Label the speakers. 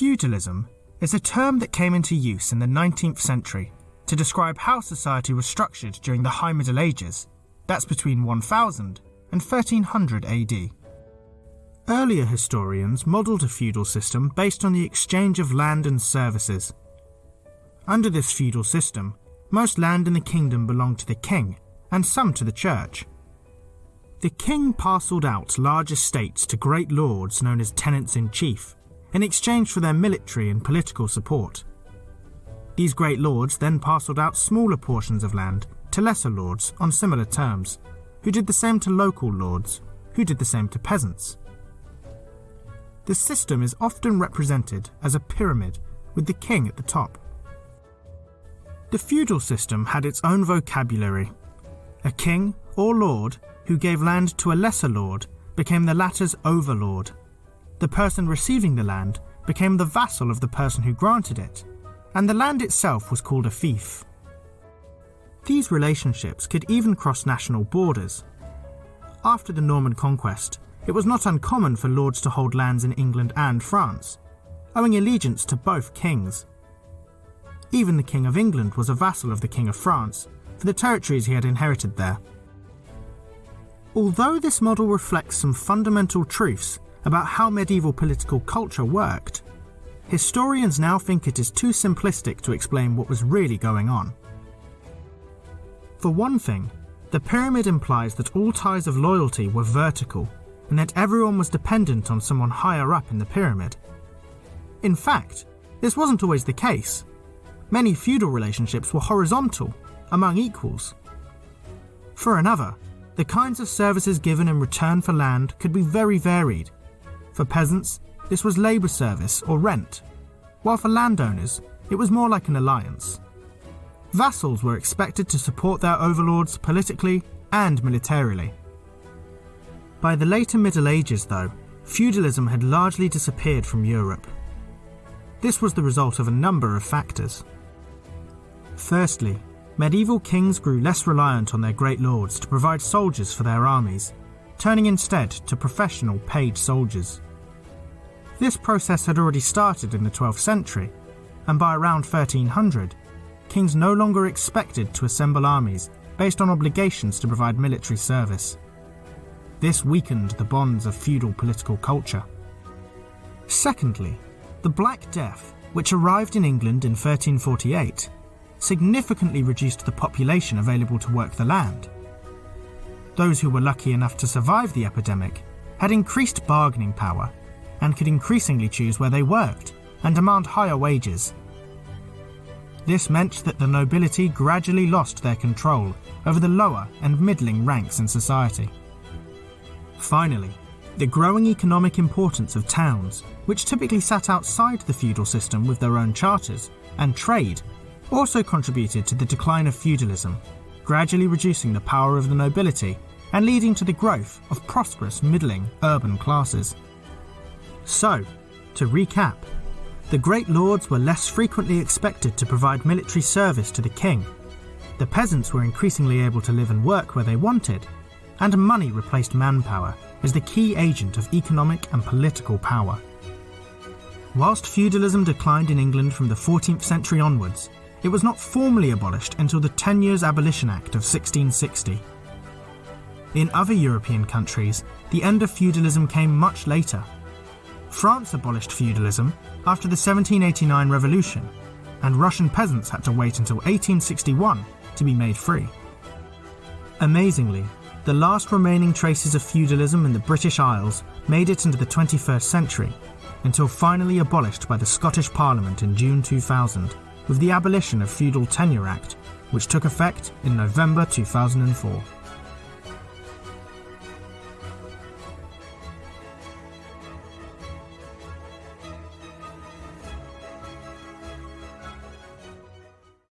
Speaker 1: Feudalism is a term that came into use in the 19th century to describe how society was structured during the High Middle Ages, that's between 1000 and 1300 AD. Earlier historians modelled a feudal system based on the exchange of land and services. Under this feudal system, most land in the kingdom belonged to the king, and some to the church. The king parcelled out large estates to great lords known as tenants in chief, in exchange for their military and political support. These great lords then parcelled out smaller portions of land to lesser lords on similar terms, who did the same to local lords, who did the same to peasants. The system is often represented as a pyramid with the king at the top. The feudal system had its own vocabulary. A king or lord who gave land to a lesser lord became the latter's overlord the person receiving the land became the vassal of the person who granted it, and the land itself was called a fief. These relationships could even cross national borders. After the Norman conquest, it was not uncommon for lords to hold lands in England and France, owing allegiance to both kings. Even the King of England was a vassal of the King of France for the territories he had inherited there. Although this model reflects some fundamental truths about how medieval political culture worked, historians now think it is too simplistic to explain what was really going on. For one thing, the pyramid implies that all ties of loyalty were vertical and that everyone was dependent on someone higher up in the pyramid. In fact, this wasn't always the case. Many feudal relationships were horizontal, among equals. For another, the kinds of services given in return for land could be very varied for peasants, this was labour service or rent, while for landowners, it was more like an alliance. Vassals were expected to support their overlords politically and militarily. By the later Middle Ages, though, feudalism had largely disappeared from Europe. This was the result of a number of factors. Firstly, medieval kings grew less reliant on their great lords to provide soldiers for their armies, turning instead to professional paid soldiers. This process had already started in the 12th century, and by around 1300, kings no longer expected to assemble armies based on obligations to provide military service. This weakened the bonds of feudal political culture. Secondly, the Black Death, which arrived in England in 1348, significantly reduced the population available to work the land. Those who were lucky enough to survive the epidemic had increased bargaining power and could increasingly choose where they worked and demand higher wages. This meant that the nobility gradually lost their control over the lower and middling ranks in society. Finally, the growing economic importance of towns, which typically sat outside the feudal system with their own charters, and trade, also contributed to the decline of feudalism, gradually reducing the power of the nobility and leading to the growth of prosperous middling urban classes. So, to recap, the great lords were less frequently expected to provide military service to the king. The peasants were increasingly able to live and work where they wanted, and money replaced manpower as the key agent of economic and political power. Whilst feudalism declined in England from the 14th century onwards, it was not formally abolished until the Tenures Abolition Act of 1660. In other European countries, the end of feudalism came much later France abolished feudalism after the 1789 revolution, and Russian peasants had to wait until 1861 to be made free. Amazingly, the last remaining traces of feudalism in the British Isles made it into the 21st century, until finally abolished by the Scottish Parliament in June 2000 with the Abolition of Feudal Tenure Act, which took effect in November 2004.